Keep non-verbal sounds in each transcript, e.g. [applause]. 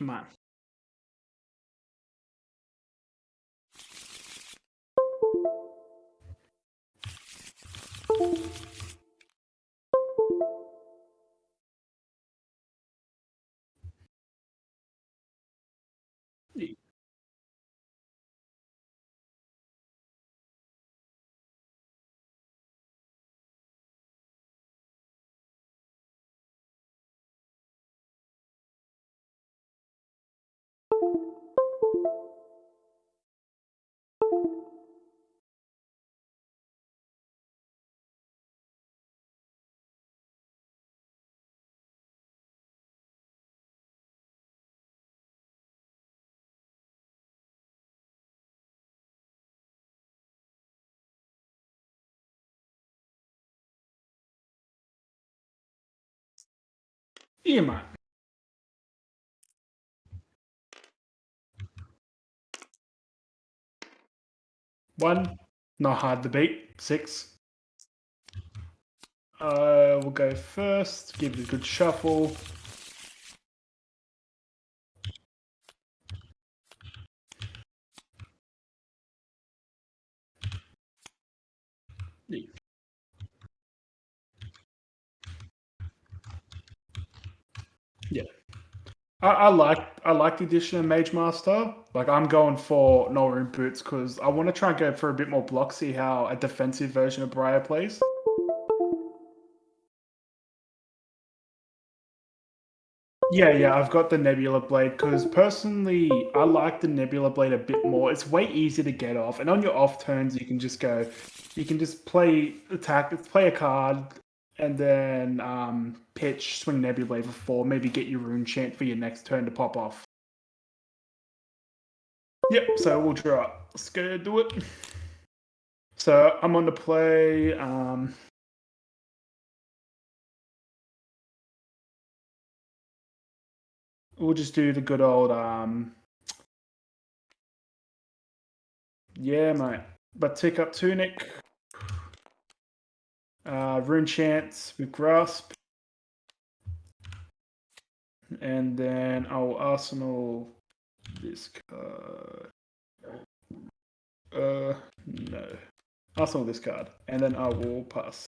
Come on. One, not hard to beat. Six. Uh, we'll go first. Give it a good shuffle. Yeah. I, I like I like the addition of Mage Master. Like I'm going for Nullrune Boots because I want to try and go for a bit more block, see how a defensive version of Briar plays. Yeah, yeah, I've got the Nebula Blade because personally, I like the Nebula Blade a bit more. It's way easier to get off, and on your off turns, you can just go, you can just play attack, play a card, and then um, pitch, swing Nebula Blade for four, maybe get your Rune Chant for your next turn to pop off. Yep, so we'll draw. Let's go do it. So I'm on the play. Um, we'll just do the good old um yeah mate but tick up tunic uh rune chance with grasp and then i'll arsenal this card uh no. Arsenal this card and then i will pass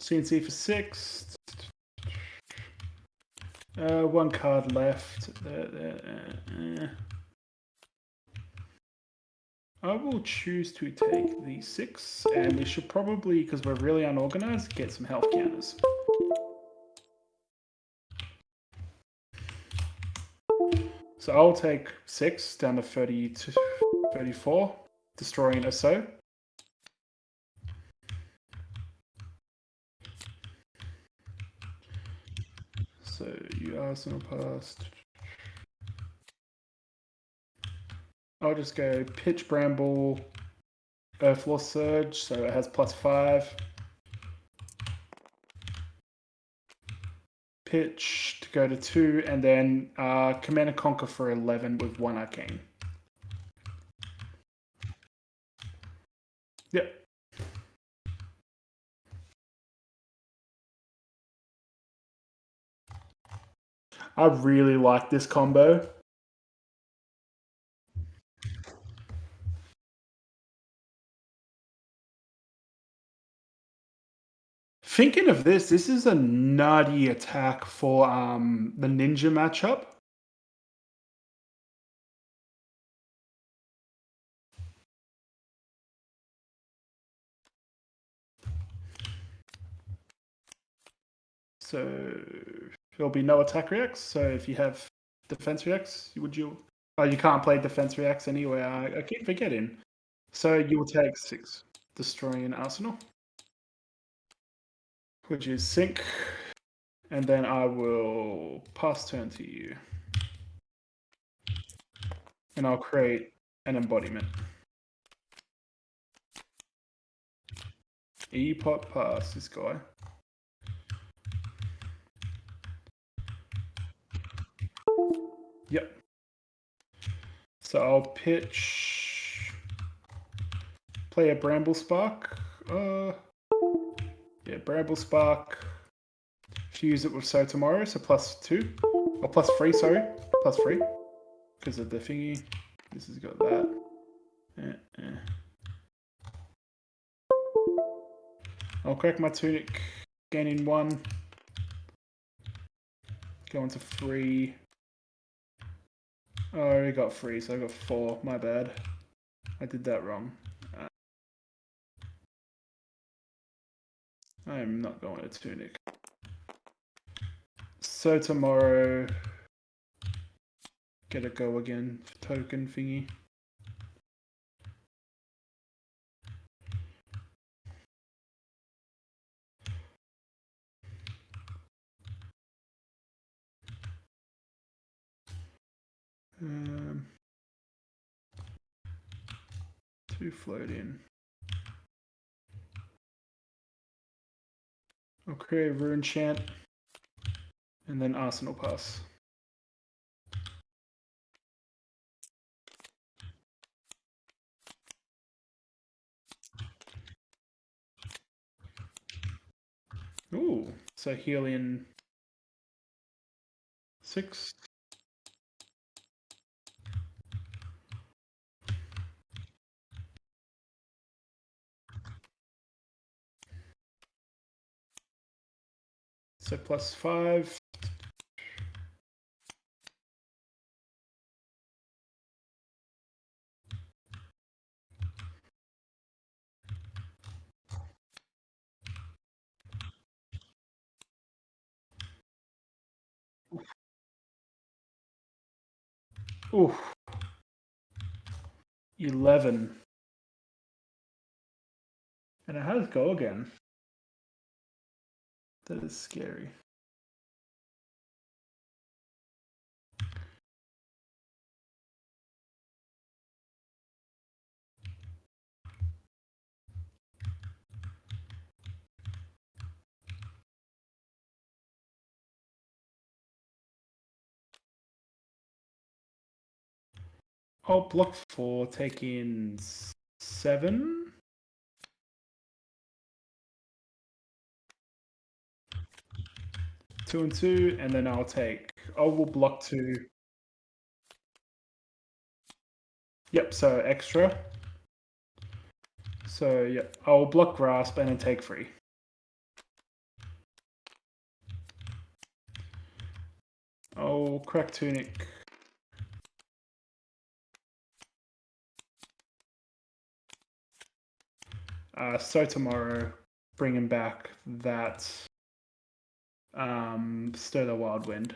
CNC for six. Uh, one card left. There, there, uh, I will choose to take the six, and we should probably, because we're really unorganized, get some health counters. So I'll take six down to 30 to 34, destroying. So you Arsenal past. I'll just go pitch bramble, Earthlore Surge, so it has plus five. Pitch to go to two, and then uh, Command and Conquer for 11 with one arcane. Yep. I really like this combo. Thinking of this, this is a nutty attack for um, the ninja matchup. So there'll be no attack reacts. So if you have defense reacts, would you? Oh, you can't play defense reacts anyway. I, I keep forgetting. So you will take six, destroying an arsenal, which is sync, and then I will pass turn to you, and I'll create an embodiment. E pop pass this guy. Yep. So I'll pitch. Play a Bramble Spark. Uh, yeah, Bramble Spark. Fuse it with Sow Tomorrow, so plus two. Or plus three, sorry. Plus three. Because of the thingy. This has got that. Eh, eh. I'll crack my tunic, gain in one. Go on to three. Oh, I already got three, so I got four. My bad. I did that wrong. Uh, I am not going to tunic. Sow Tomorrow, get a go again token thingy. Two float in. I'll create a rune chant and then arsenal pass. Ooh, so Helion six. So plus five. Ooh. 11. And it has go again. That is scary. I'll block four, take in seven. Two and two, and then I'll take. I will block two. Yep, so extra. So yep, I'll block grasp and then take three. I'll crack tunic. Uh, Sow Tomorrow, bringing back that um, Stir the Wildwood.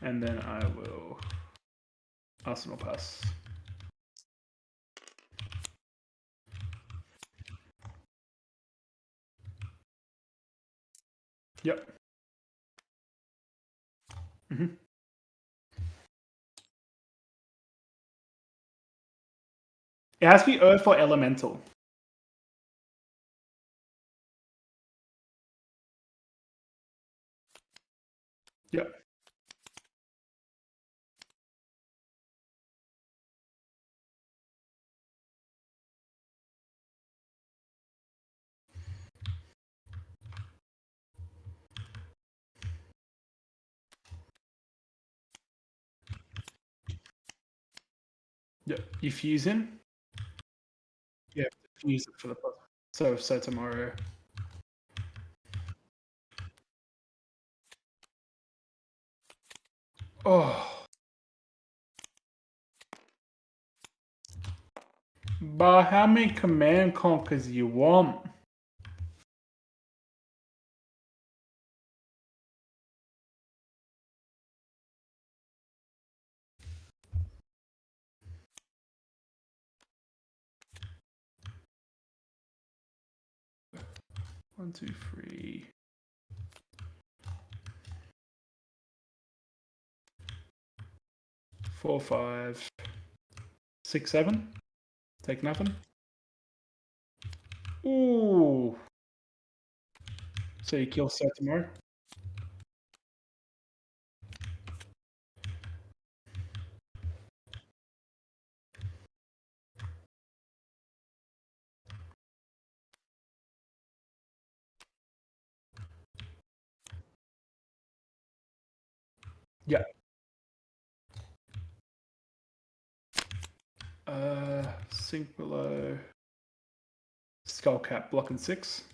And then I will arsenal pass. Yep. Mm -hmm. It has to be Earth or Elemental. Yep. Yep. You fuse in. Yeah, use it for the so so tomorrow. Oh. But how many command conquers you want? One, two, three. four, five, six, seven. Take nothing. Ooh. So you kill Seth tomorrow. Yeah. Uh, sink below. Skullcap blocking six.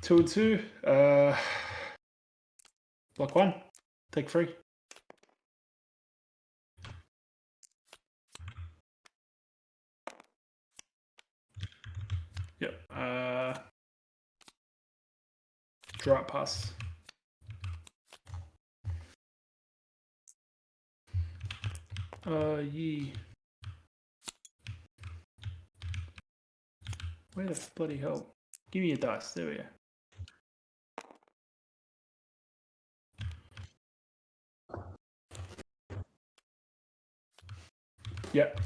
Two and two. Uh, block one. Take three. Yep. Uh, draw pass. Uh, ye. Where the bloody hell? Give me a dice. There we go. Yep.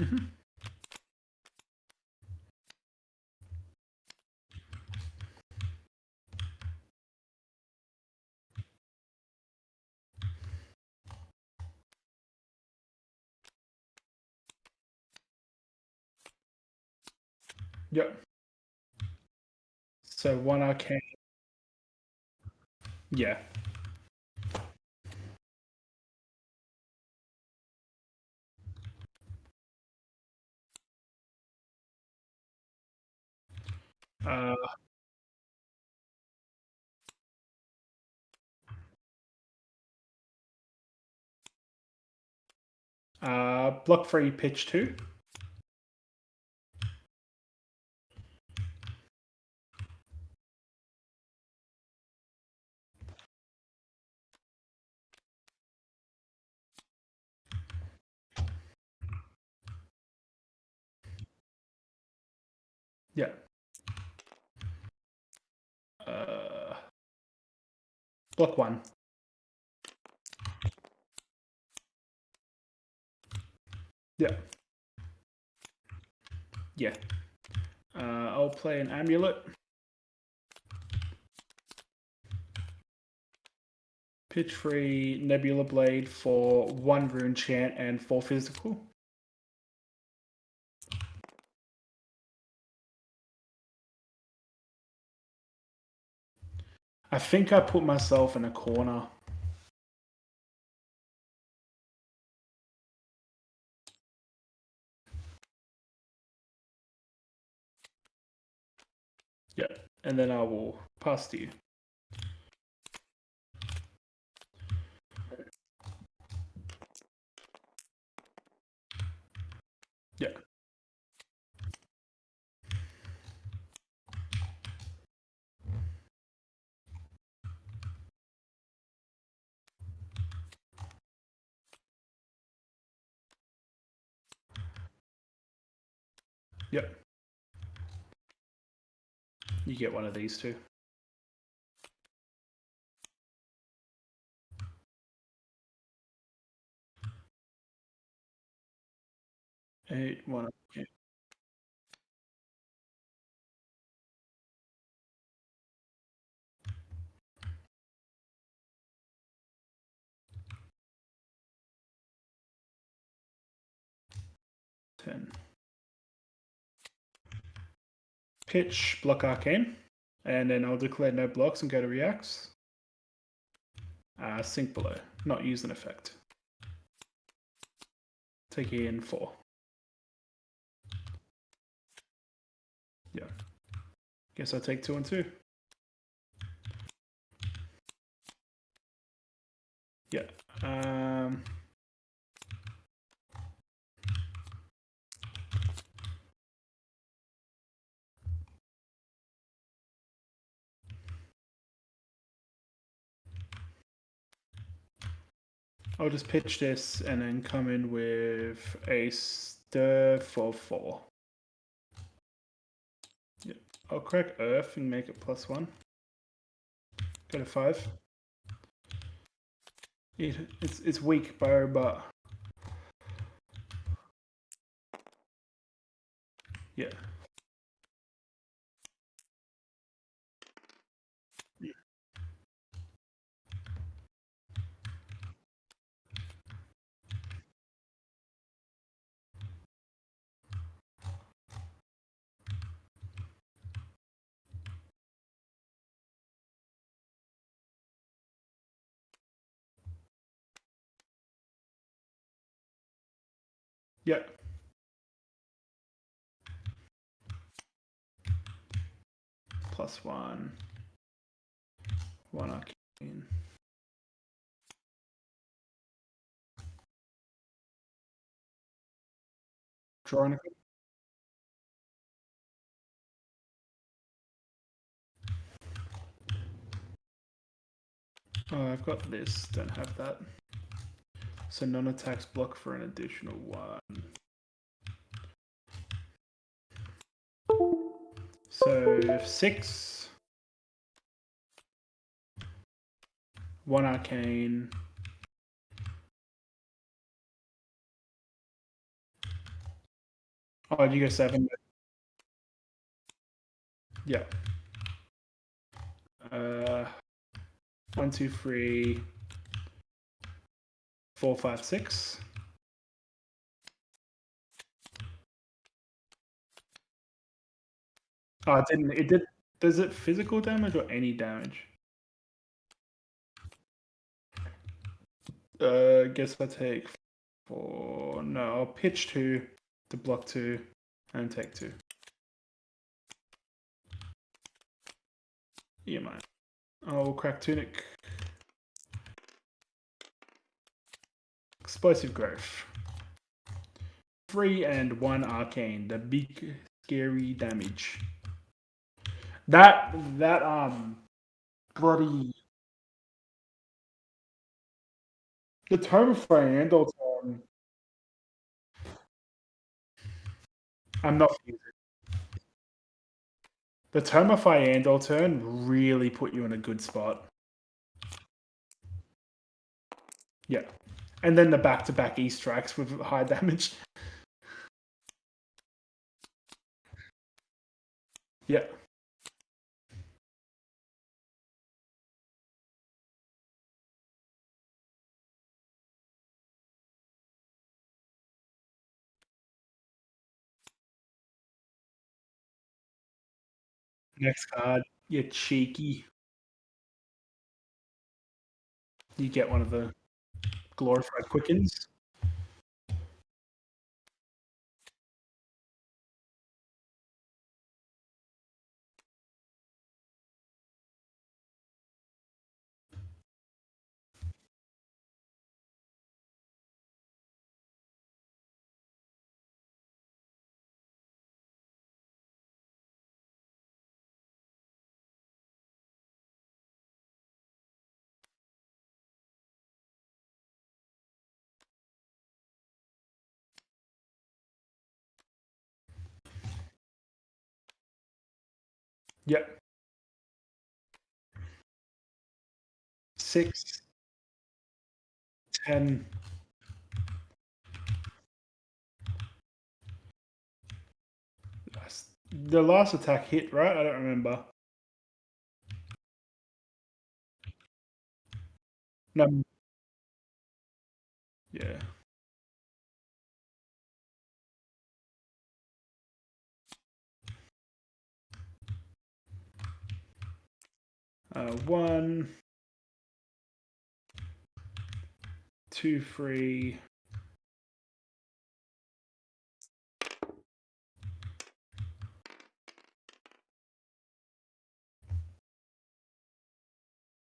Mhm. Yep. So one arcane. Yeah. Uh, uh, block free pitch two. Yeah. Uh, block one. Yeah. Yeah. Uh, I'll play an amulet. Pitch free Nebula Blade for one rune chant and four physical. I think I put myself in a corner. Yeah, and then I will pass to you. Yeah. Yep. You get one of these two. Eight, one. Yeah. Ten. Pitch, block arcane, and then I'll declare no blocks and go to reacts. Uh, sink below, not use an effect. Take in four. Yeah. Guess I'll take two and two. Yeah. Um, I'll just pitch this and then come in with a stir for four. Yeah. I'll crack earth and make it plus one. Go to five. It, it's it's weak, bro, but yeah. Yep. Plus one. One arcane. Drawing Oh, I've got this, don't have that. So non-attacks block for an additional one. So six. One arcane. Oh, you go seven? Yeah. Uh, one, two, three, four, five, six. Oh, it didn't. It did. Does it physical damage or any damage? Uh, guess I take four. No, I'll pitch two to block two and take two. Yeah, man. I'll crack tunic. Explosive growth. Three and one arcane. The big scary damage. That that um bloody the of Fyendal turn. I'm not the Tome of Fyendal turn really put you in a good spot. Yeah. And then the back-to-back E strikes with high damage. Yeah. Next card, you cheeky. You get one of the glorified quickens. Yep. Six. Ten. The last attack hit, right? I don't remember. No. Yeah. Uh, one, two, three.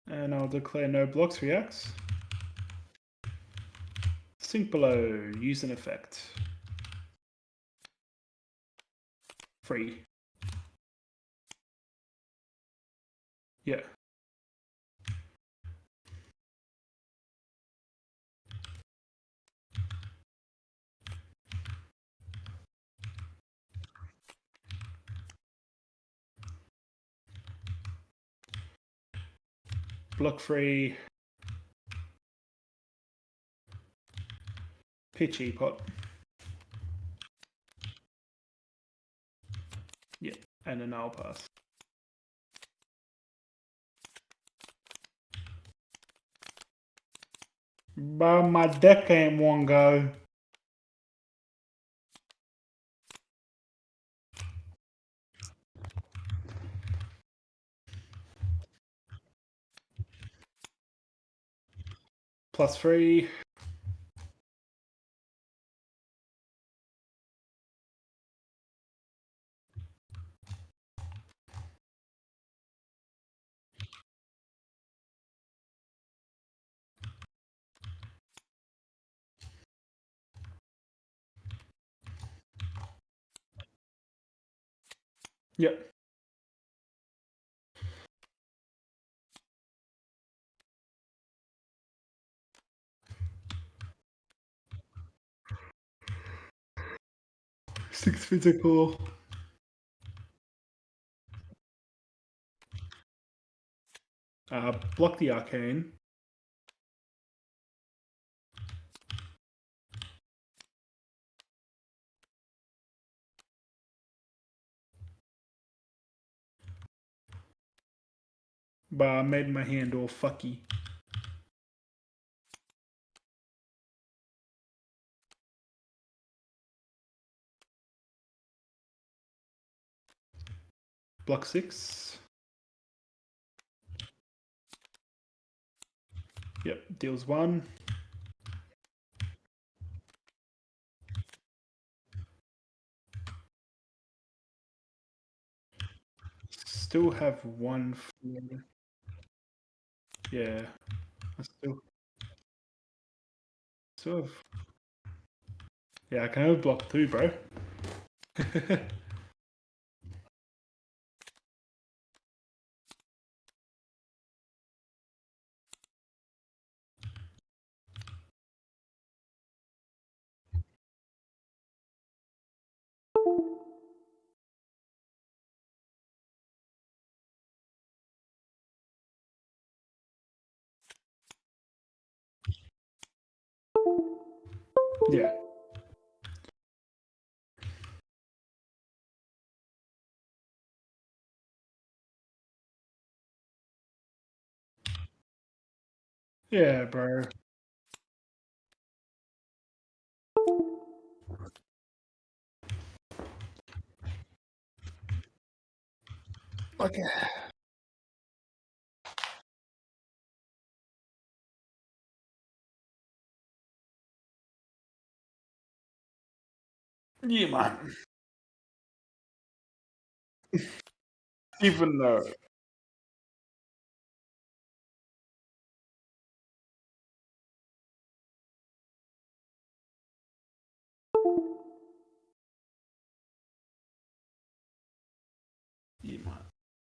And I'll declare no blocks reacts. Sink below, use an effect. Free. Yeah. Block free, pitchy pot. Yeah, and an I'll pass. But my deck ain't one go. plus three. Yep. Six physical. Uh, block the arcane. But I made my hand all fucky. Block six. Yep, deals one. Still have one. Yeah. I still. Still have. Yeah, I can have block two, bro. [laughs] yeah. Yeah, bro. Okay. 你妈的妇呢？